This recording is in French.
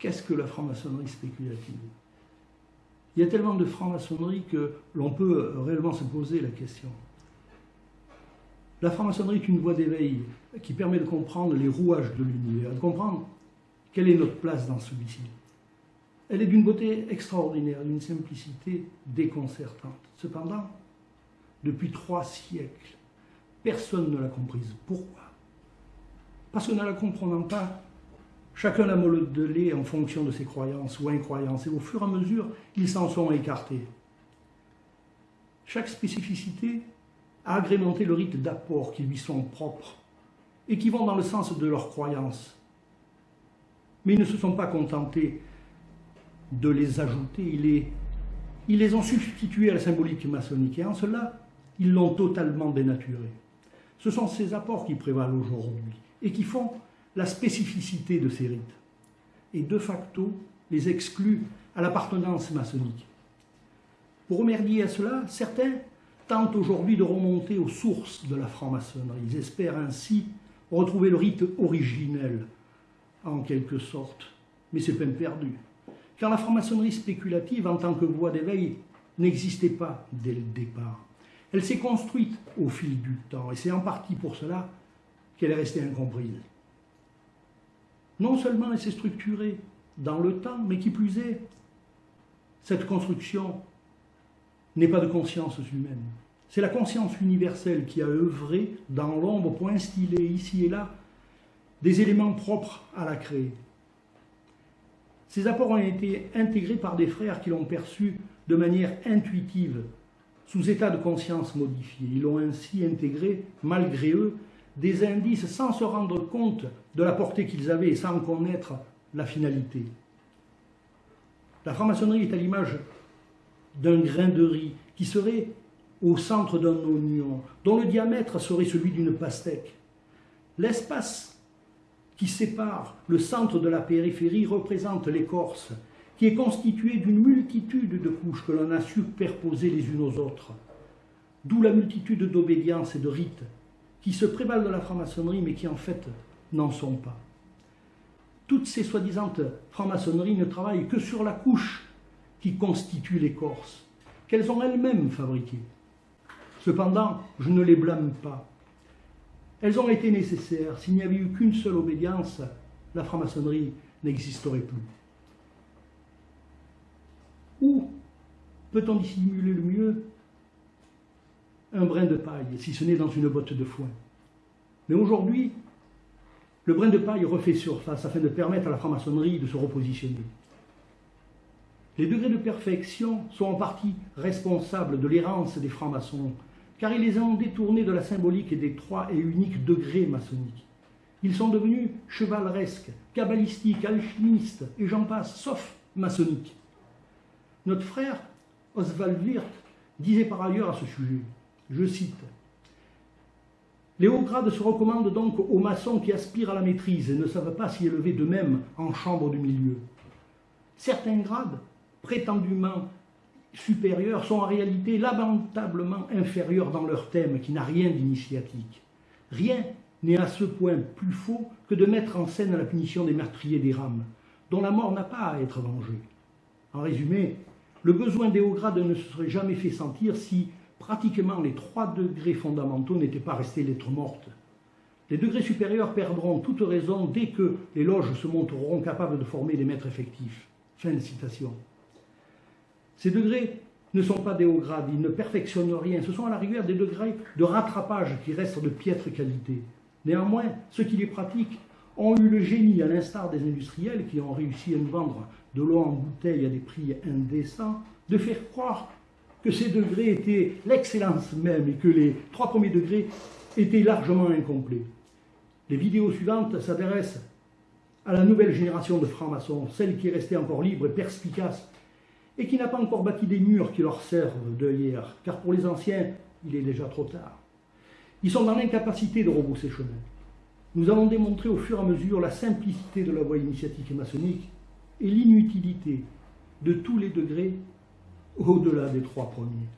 que la franc-maçonnerie spéculative? Il y a tellement de franc-maçonnerie que l'on peut réellement se poser la question. La franc-maçonnerie est une voie d'éveil qui permet de comprendre les rouages de l'univers, de comprendre quelle est notre place dans celui-ci. Elle est d'une beauté extraordinaire, d'une simplicité déconcertante. Cependant, depuis trois siècles, personne ne l'a comprise. Pourquoi? Parce que ne la comprenant pas, chacun la modelé en fonction de ses croyances ou incroyances, et au fur et à mesure, ils s'en sont écartés. Chaque spécificité a agrémenté le rite d'apport qui lui sont propres et qui vont dans le sens de leurs croyances. Mais ils ne se sont pas contentés de les ajouter, ils les, ils les ont substitués à la symbolique maçonnique et en cela, ils l'ont totalement dénaturé. Ce sont ces apports qui prévalent aujourd'hui et qui font la spécificité de ces rites et de facto les excluent à l'appartenance maçonnique. Pour remercier à cela, certains tentent aujourd'hui de remonter aux sources de la franc-maçonnerie. Ils espèrent ainsi retrouver le rite originel, en quelque sorte. Mais c'est peine perdue. Car la franc-maçonnerie spéculative, en tant que voie d'éveil, n'existait pas dès le départ. Elle s'est construite au fil du temps, et c'est en partie pour cela qu'elle est restée incomprise. Non seulement elle s'est structurée dans le temps, mais qui plus est, cette construction n'est pas de conscience humaine. C'est la conscience universelle qui a œuvré dans l'ombre pour instiller ici et là des éléments propres à la créer. Ces apports ont été intégrés par des frères qui l'ont perçu de manière intuitive, sous état de conscience modifié. Ils ont ainsi intégré, malgré eux, des indices sans se rendre compte de la portée qu'ils avaient et sans connaître la finalité. La franc-maçonnerie est à l'image d'un grain de riz qui serait au centre d'un oignon, dont le diamètre serait celui d'une pastèque. L'espace qui sépare le centre de la périphérie représente l'écorce, qui est constituée d'une multitude de couches que l'on a superposées les unes aux autres. D'où la multitude d'obédiences et de rites qui se prévalent de la franc-maçonnerie, mais qui en fait n'en sont pas. Toutes ces soi-disant franc-maçonneries ne travaillent que sur la couche qui constitue l'écorce, qu'elles ont elles-mêmes fabriquées. Cependant, je ne les blâme pas. Elles ont été nécessaires. S'il n'y avait eu qu'une seule obédience, la franc-maçonnerie n'existerait plus. Où peut-on dissimuler le mieux un brin de paille, si ce n'est dans une botte de foin Mais aujourd'hui, le brin de paille refait surface afin de permettre à la franc-maçonnerie de se repositionner. Les degrés de perfection sont en partie responsables de l'errance des francs-maçons, car ils les ont détournés de la symbolique des trois et uniques degrés maçonniques. Ils sont devenus chevaleresques, cabalistiques, alchimistes, et j'en passe, sauf maçonniques. Notre frère Oswald Wirth disait par ailleurs à ce sujet, je cite, les hauts grades se recommandent donc aux maçons qui aspirent à la maîtrise et ne savent pas s'y élever d'eux-mêmes en chambre du milieu. Certains grades prétendument supérieurs sont en réalité lamentablement inférieurs dans leur thème qui n'a rien d'initiatique. Rien n'est à ce point plus faux que de mettre en scène la punition des meurtriers des rames, dont la mort n'a pas à être vengée. En résumé, le besoin des hauts grades ne se serait jamais fait sentir si pratiquement les trois degrés fondamentaux n'étaient pas restés lettres mortes. Les degrés supérieurs perdront toute raison dès que les loges se montreront capables de former des maîtres effectifs. Fin de citation. Ces degrés ne sont pas des hauts grades, ils ne perfectionnent rien. Ce sont à la rigueur des degrés de rattrapage qui restent de piètre qualité. Néanmoins, ceux qui les pratiquent ont eu le génie, à l'instar des industriels qui ont réussi à nous vendre de l'eau en bouteille à des prix indécents, de faire croire que ces degrés étaient l'excellence même et que les trois premiers degrés étaient largement incomplets. Les vidéos suivantes s'adressent à la nouvelle génération de francs-maçons, celle qui est restée encore libre et perspicace et qui n'a pas encore bâti des murs qui leur servent de hier, car pour les anciens, il est déjà trop tard. Ils sont dans l'incapacité de rebrousser chemin. Nous allons démontrer au fur et à mesure la simplicité de la voie initiatique et maçonnique et l'inutilité de tous les degrés au-delà des trois premiers.